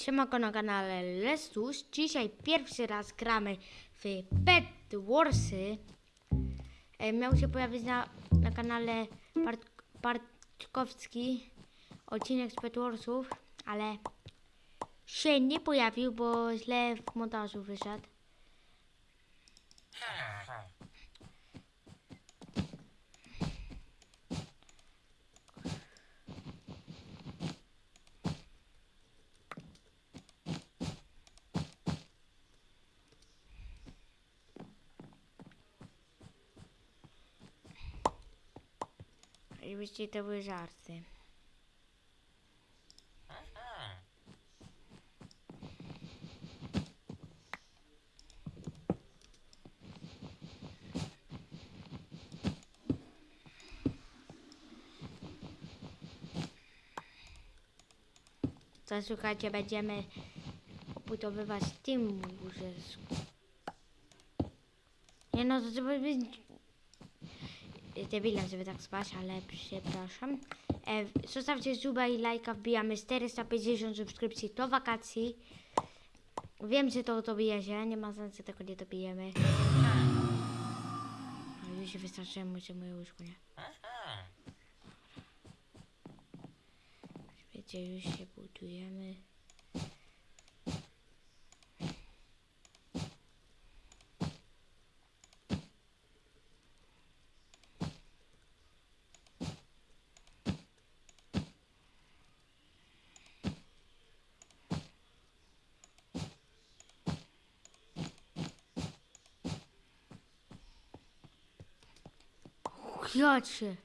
Siemanko na kanale Lestus. Dzisiaj pierwszy raz gramy w Pet Warsy. E, Miał się pojawić na, na kanale Part, Partkowski odcinek z Pet Warsów, ale się nie pojawił, bo źle w montażu wyszedł. Oczywiście to były żarty. To słuchajcie, będziemy obudowywać tym łóżeczku. Nie no, to trzeba być debilem, żeby tak spać, ale przepraszam. E, zostawcie suba i lajka, wbijamy 450 subskrypcji do wakacji. Wiem, że to dobije się, nie ma sensu tego nie dobijemy. Już się wystarczyłem, że moje łóżko, nie? Wiecie, już się budujemy. Jacie.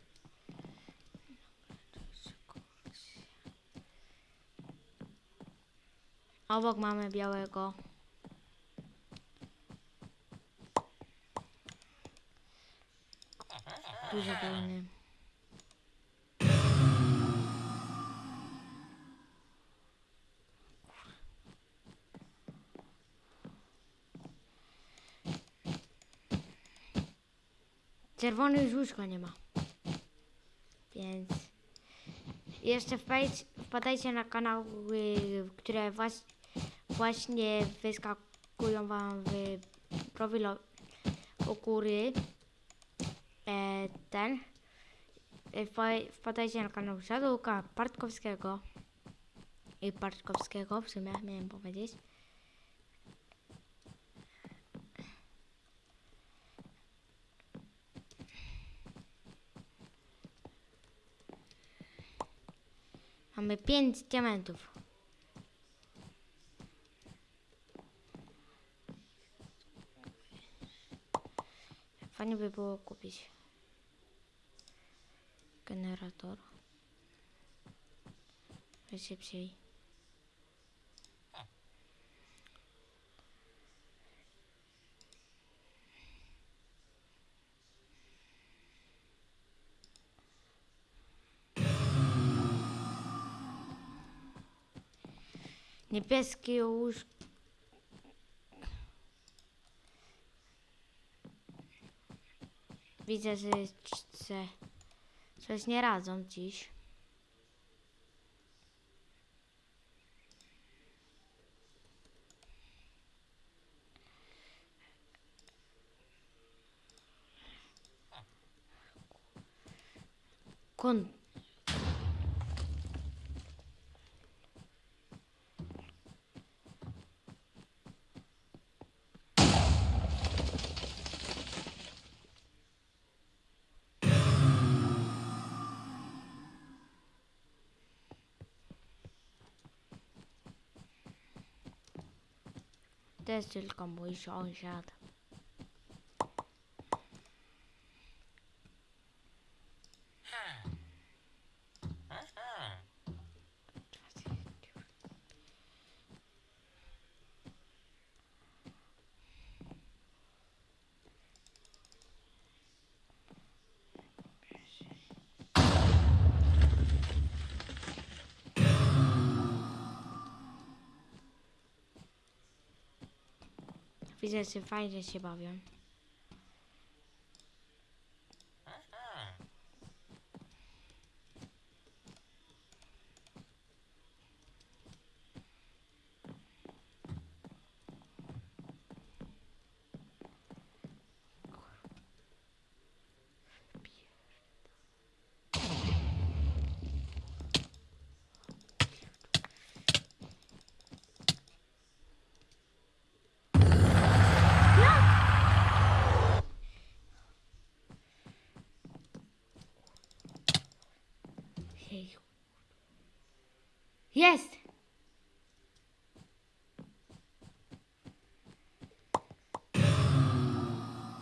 Obok mamy białego. Dużo pełny. Czerwony już łóżka nie ma. Więc jeszcze wpadajcie, na kanały, które właśnie wyskakują wam w profilu u góry. E, ten. E, wpa- Wpadajcie na kanał Szadłka Partkowskiego. I Partkowskiego w sumie miałem powiedzieć. Mamy 5 diamentów. Fajnie by było kupić generator. Szybciej. Niebieskie łóżko. Widzę, że se coś nie radzą dziś. Kon To jest tylko mój sąsiad. Widzę, że fajnie się bawią. Jest!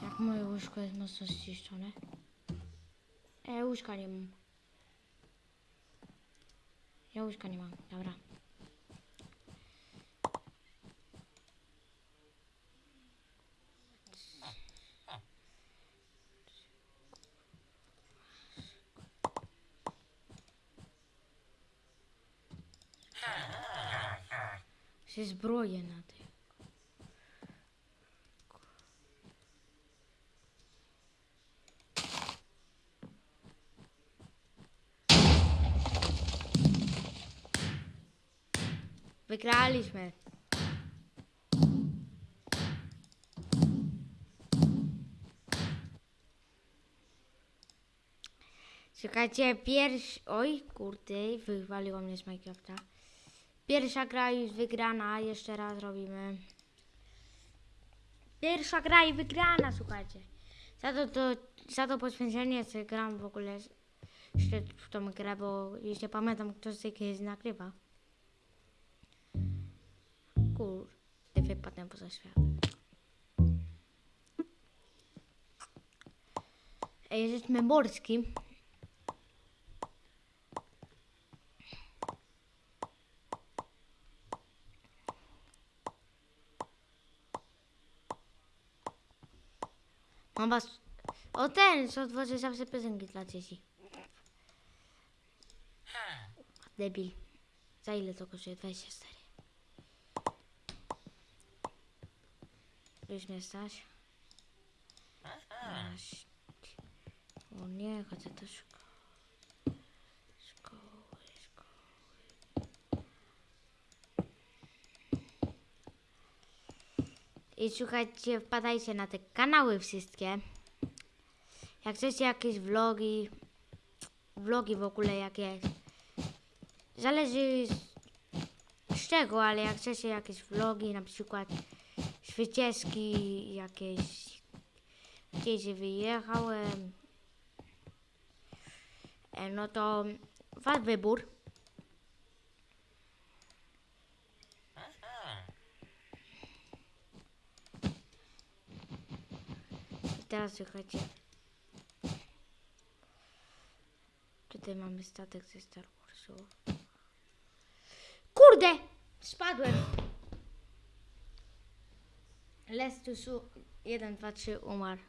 Jak moje łóżko jest mocno zniszczone. E, łóżka nie mam. Ja łóżka nie mam, dobra. Się zbroję na tym. Wygraliśmy. Czekajcie, pierwszy... Oj, kurde, wywaliło mnie z Minecrafta. Pierwsza gra już wygrana, jeszcze raz robimy. Pierwsza gra i wygrana, słuchajcie. Za to, to, za to poświęcenie co gram w ogóle jeszcze w tą grę, bo nie pamiętam kto z tej gry nagrywa. Kurde, wypadłem poza świat. Jesteśmy morskim. Was... O ten, co tworzy zawsze piosenki dla dzieci. Debil. Za ile to kosztuje? 24. Już mnie stać. O nie, chodzę do. Szkoły, szkoły. I słuchajcie, wpadajcie na te kanały wszystkie. Jak chcecie jakieś vlogi, vlogi w ogóle jakieś. Zależy z, czego, ale jak chcecie jakieś vlogi, na przykład z wycieczki jakieś, gdzieś wyjechałem, e, no to wasz wybór. I teraz słuchajcie. Tutaj mamy statek ze Star Warsu. Kurde! Spadłem! Lestusu 1, 2, 3 umarł.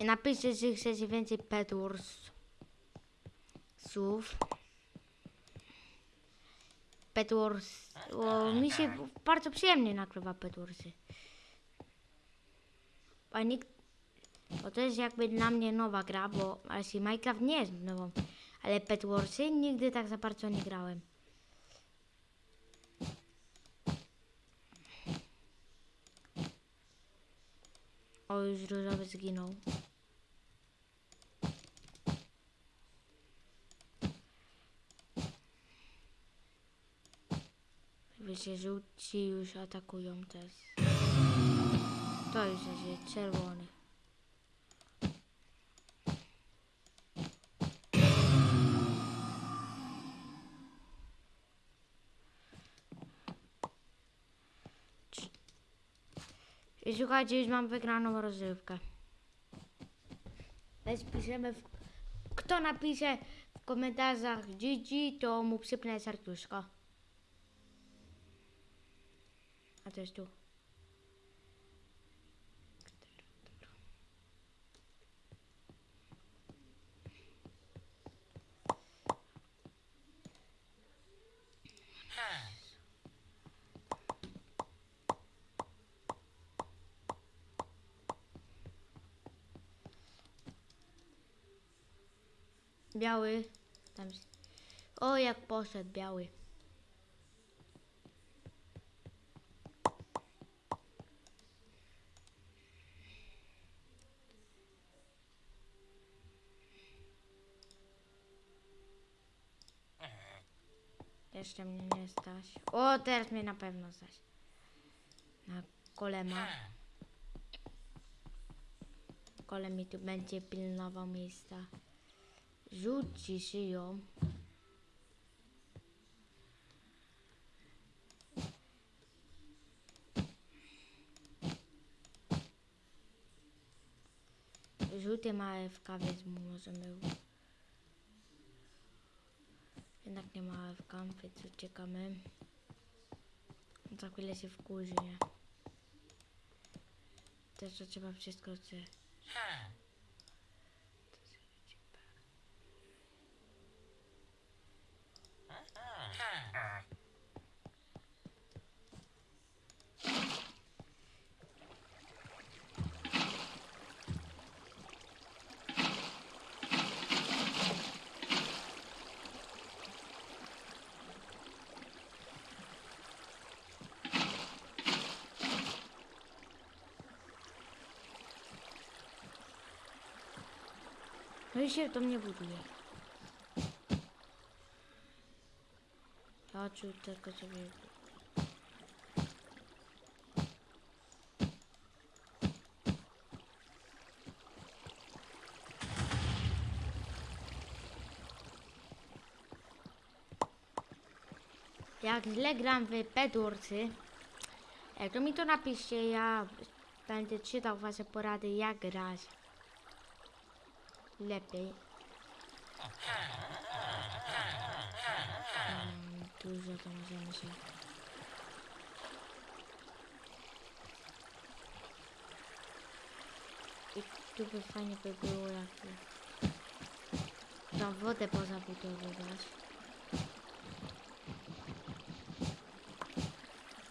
Napiszcie, że chcecie więcej Pet Wars słów. Pet Wars, bo mi się bardzo przyjemnie nagrywa Pet Warsy. A nikt, bo to jest jakby dla mnie nowa gra, bo właśnie Minecraft nie jest nową, ale Pet Warsy nigdy tak za bardzo nie grałem. O, już różowy zginął. Wiecie, żółci już atakują też. To już jest czerwony. I słuchajcie, już mam wygraną rozrywkę. Więc piszemy, w... kto napisze w komentarzach GG, to mu przypnę serduszko. A to jest tu. Biały. Tam. O, jak poszedł biały. Jeszcze mnie nie stać. O, teraz mnie na pewno stać. Na kolema. Kole mi tu będzie pilnował miejsca. Rzuci szyją. Żółty ma AFK, więc możemy... Jednak nie ma AFK, więc uciekamy. Za chwilę się wkurzy, nie? Też trzeba wszystko chce. No i się to mnie buduje. Ja czuł tylko sobie... Jak źle gram w Bedwarsy, to mi to napiszcie, ja będę czytał wasze porady jak grać lepiej. Mm, Dużo to możemy się. I tu by fajnie by było jakby tą wodę pozabudowywać.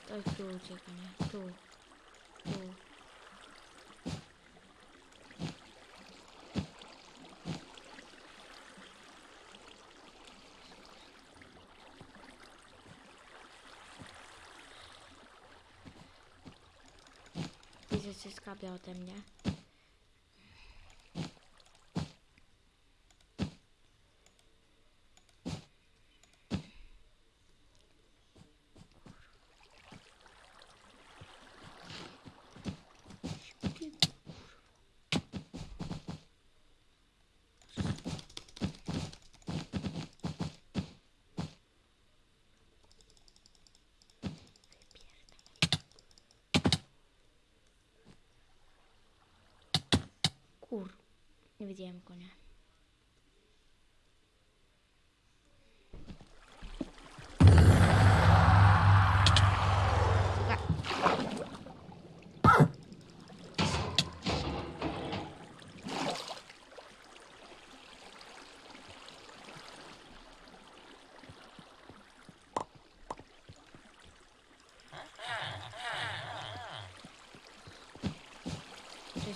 To tu ucieka, nie? Tu. Tu. Skapia ode mnie. کور این ویدیو می‌کنه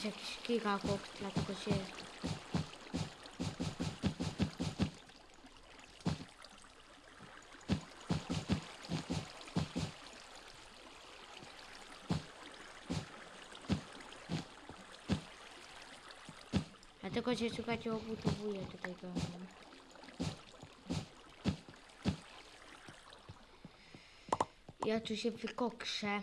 jest jakiś gigakok, dlatego się... Dlatego się słuchajcie obudowuje tutaj domem. Ja tu się wykokrzę.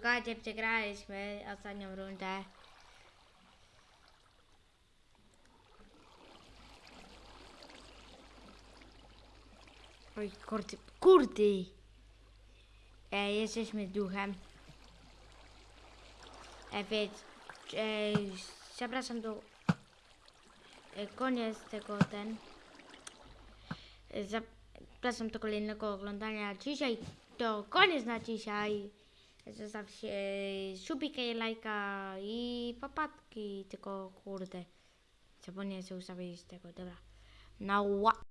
Słuchajcie, przegraliśmy ostatnią rundę. Oj, kurde, kurde! E, jesteśmy duchem. E, więc, e, zapraszam do... E, koniec tego, ten... E, zapraszam do kolejnego oglądania. Dzisiaj to koniec na dzisiaj. Zostawcie subika i lajka i papatki, tylko kurde. Zapomniałem sobie ustawić tego, dobra. Na ła.